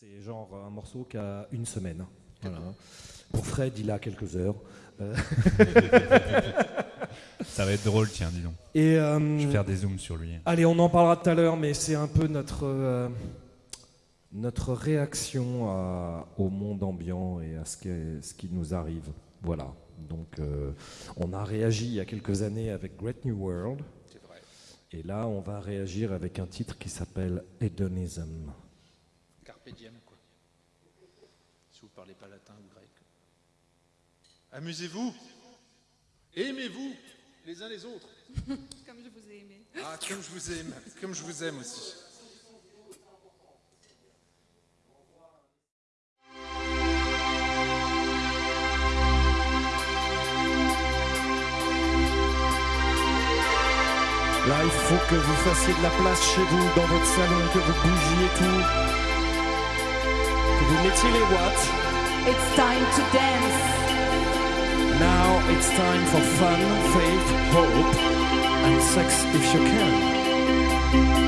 C'est genre un morceau qui a une semaine. Voilà. Pour Fred, il a quelques heures. Euh, Ça va être drôle, tiens, dis donc. Et euh, Je vais faire des zooms sur lui. Allez, on en parlera tout à l'heure, mais c'est un peu notre, euh, notre réaction à- au monde ambiant et à ce, qui- ce qui nous arrive. Voilà. Donc, euh, on a réagi il y a quelques années avec Great New World. C'est vrai. Et là, on va réagir avec un titre qui s'appelle Hedonism. Carpe diem, quoi. Si vous parlez pas latin ou grec. Amusez-vous. Aimez-vous les uns les autres. Comme je vous ai aimé. Ah, comme je vous aime. Comme je vous aime aussi. Là, il faut que vous fassiez de la place chez vous, dans votre salon, que vous bougiez tout. Que vous mettiez les watts. It's time to dance. Now it's time for fun, faith, hope, and sex if you can.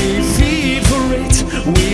we feed for it. We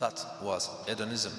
That was hedonism.